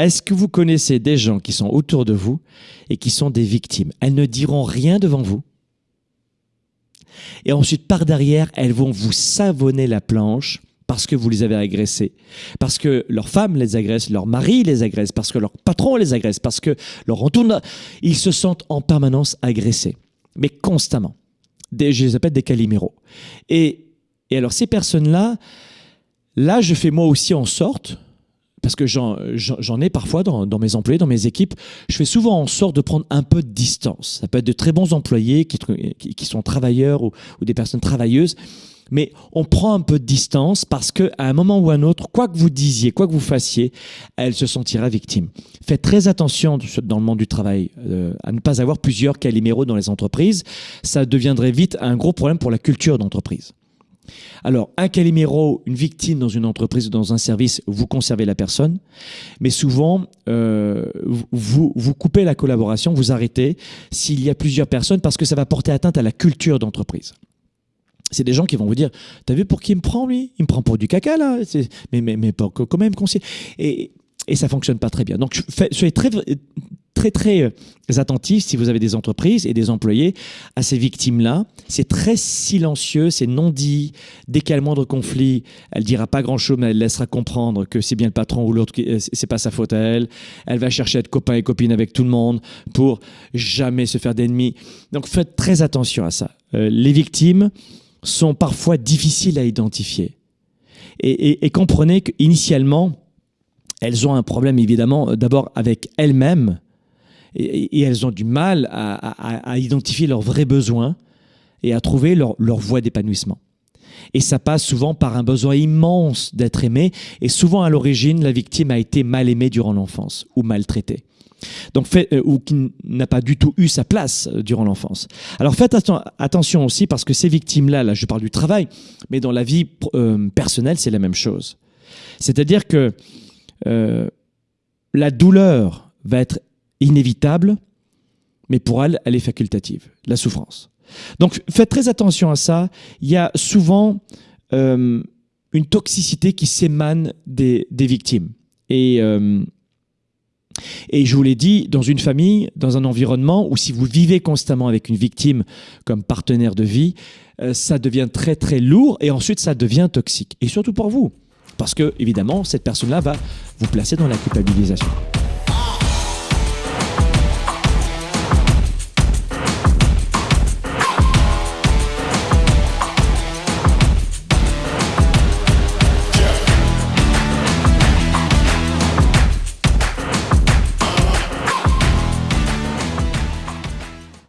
Est-ce que vous connaissez des gens qui sont autour de vous et qui sont des victimes? Elles ne diront rien devant vous. Et ensuite, par derrière, elles vont vous savonner la planche parce que vous les avez agressés, parce que leur femme les agresse, leur mari les agresse, parce que leur patron les agresse, parce que leur entourage, ils se sentent en permanence agressés, mais constamment. Des, je les appelle des caliméros. Et alors ces personnes-là, là je fais moi aussi en sorte, parce que j'en ai parfois dans, dans, mes employés, dans mes équipes, je fais souvent en sorte de prendre un peu de distance. Ça peut être de très bons employés qui, qui, sont travailleurs ou, ou, des personnes travailleuses, mais on prend un peu de distance parce qu'à un moment ou un autre, quoi que vous disiez, quoi que vous fassiez, elle se sentira victime. Faites très attention dans le monde du travail euh, à ne pas avoir plusieurs caliméros dans les entreprises. Ça deviendrait vite un gros problème pour la culture d'entreprise. Alors, un caliméro, une victime dans une entreprise ou dans un service, vous conservez la personne, mais souvent, euh, vous, vous coupez la collaboration, vous arrêtez s'il y a plusieurs personnes parce que ça va porter atteinte à la culture d'entreprise. C'est des gens qui vont vous dire, t'as vu pour qui il me prend lui? Il me prend pour du caca là Mais, mais, mais quand même, et, et ça fonctionne pas très bien. Donc soyez très très très euh, attentifs si vous avez des entreprises et des employés à ces victimes-là. C'est très silencieux, c'est non dit. Dès qu'il y a le moindre conflit, elle dira pas grand-chose, mais elle laissera comprendre que c'est bien le patron ou l'autre, euh, c'est pas sa faute à elle. Elle va chercher à être copain et copine avec tout le monde pour jamais se faire d'ennemis. Donc faites très attention à ça. Euh, les victimes, sont parfois difficiles à identifier. Et, comprenez qu'initialement, elles ont un problème évidemment d'abord avec elles-mêmes et, elles ont du mal à, identifier leurs vrais besoins et à trouver leur, leur voie d'épanouissement. Et ça passe souvent par un besoin immense d'être aimé et souvent à l'origine, la victime a été mal aimée durant l'enfance ou maltraitée. Donc euh, ou qui n'a pas du tout eu sa place euh, durant l'enfance. Alors faites attention aussi parce que ces victimes-là, là je parle du travail, mais dans la vie euh, personnelle c'est la même chose. C'est-à-dire que la douleur va être inévitable, mais pour elle, elle est facultative, la souffrance. Donc faites très attention à ça. Il y a souvent une toxicité qui s'émane des, des, victimes. Et et je vous l'ai dit, dans une famille, dans un environnement où si vous vivez constamment avec une victime comme partenaire de vie, euh, ça devient très très lourd et ensuite ça devient toxique. Et surtout pour vous. Parce que, évidemment, cette personne-là va vous placer dans la culpabilisation.